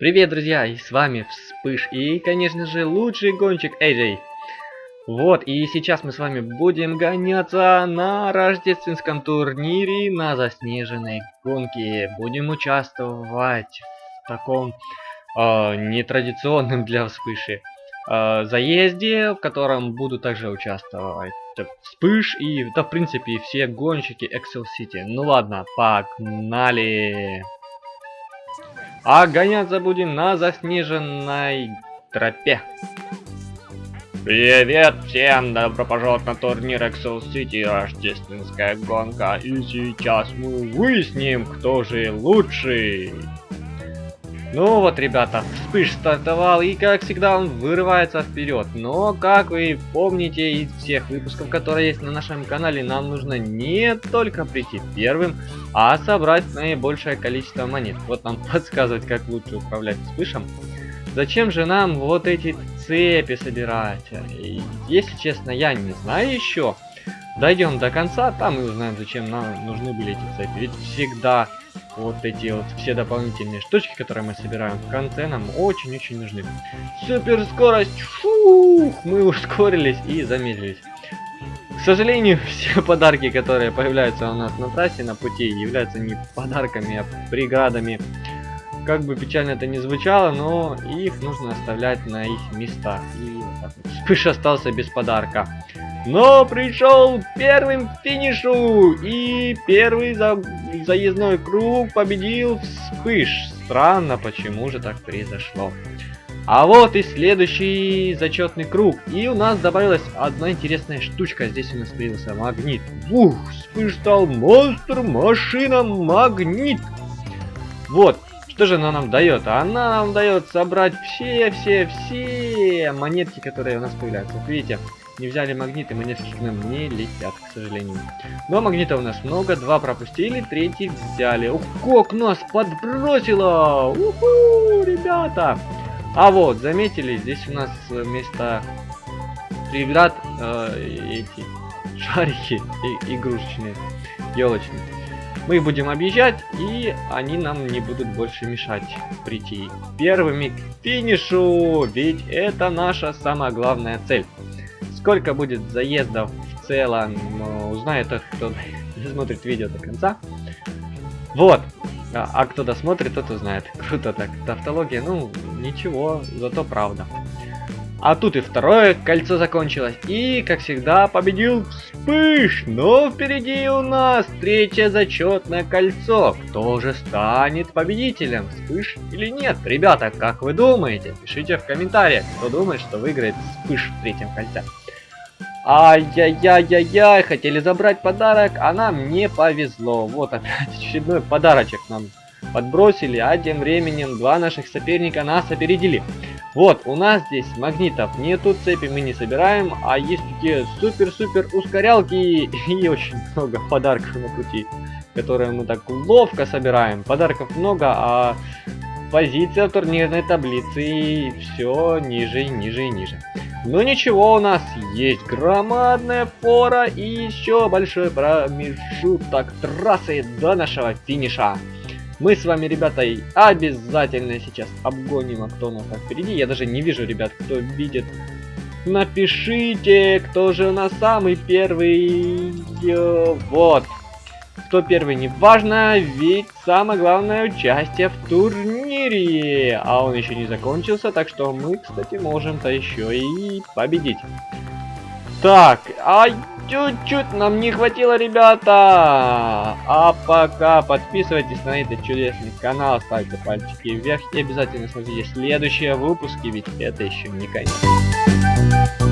Привет, друзья, и с вами Вспыш, и, конечно же, лучший гонщик AJ. Вот, и сейчас мы с вами будем гоняться на рождественском турнире на заснеженной гонке. Будем участвовать в таком э, нетрадиционном для Вспыши э, заезде, в котором буду также участвовать Вспыш и, да, в принципе, все гонщики Excel City. Ну ладно, погнали! А гоняться будем на заснеженной тропе. Привет всем! Добро пожаловать на турнир Excel City Рождественская гонка. И сейчас мы выясним, кто же лучший. Ну вот, ребята, вспыш стартовал, и как всегда он вырывается вперед. Но, как вы помните из всех выпусков, которые есть на нашем канале, нам нужно не только прийти первым, а собрать наибольшее количество монет. Вот нам подсказывать, как лучше управлять вспышем. Зачем же нам вот эти цепи собирать? И, если честно, я не знаю еще. Дойдем до конца, там мы узнаем, зачем нам нужны были эти цепи. Ведь всегда вот эти вот все дополнительные штучки, которые мы собираем в конце, нам очень-очень нужны. Супер скорость! Фух! Мы ускорились и замедлились. К сожалению, все подарки, которые появляются у нас на трассе, на пути, являются не подарками, а преградами. Как бы печально это не звучало, но их нужно оставлять на их местах. И вот так вот. Вспыш остался без подарка но пришел первым к финишу и первый за... заездной круг победил вспыш. Странно, почему же так произошло. А вот и следующий зачетный круг. И у нас добавилась одна интересная штучка. Здесь у нас появился магнит. Ух, вспыш стал монстр, машина, магнит. Вот, что же она нам дает? Она нам дает собрать все-все-все монетки, которые у нас появляются. Вот видите, не взяли магниты, к нам не летят, к сожалению. Но магнита у нас много, два пропустили, третий взяли. Ух, как нас подбросило! Уху, ребята! А вот, заметили, здесь у нас вместо преград э, эти шарики и, игрушечные, елочные. Мы их будем объезжать, и они нам не будут больше мешать прийти первыми к финишу, ведь это наша самая главная цель. Сколько будет заездов в целом, узнает тот, кто смотрит видео до конца. Вот. А, а кто досмотрит, тот узнает. Круто так. Тавтология, ну, ничего, зато правда. А тут и второе кольцо закончилось. И, как всегда, победил Вспыш. Но впереди у нас третье зачетное кольцо. Кто же станет победителем? Вспыш или нет? Ребята, как вы думаете? Пишите в комментариях, кто думает, что выиграет Вспыш в третьем кольце. Ай-яй-яй-яй-яй, хотели забрать подарок, а нам не повезло. Вот опять очередной подарочек нам подбросили, а тем временем два наших соперника нас опередили. Вот, у нас здесь магнитов нету, цепи мы не собираем, а есть такие супер-супер ускорялки и очень много подарков на пути, которые мы так ловко собираем. Подарков много, а позиция в турнирной таблице все ниже и ниже и ниже. Но ничего, у нас есть громадная фора и еще большой промежуток трассы до нашего финиша. Мы с вами, ребята, обязательно сейчас обгоним, а кто у нас впереди. Я даже не вижу, ребят, кто видит. Напишите, кто же у нас самый первый. Вот. Кто первый, не важно, ведь самое главное участие в турнире. А он еще не закончился, так что мы, кстати, можем-то еще и победить. Так, а чуть-чуть нам не хватило, ребята. А пока подписывайтесь на этот чудесный канал, ставьте пальчики вверх и обязательно смотрите следующие выпуски, ведь это еще не конец.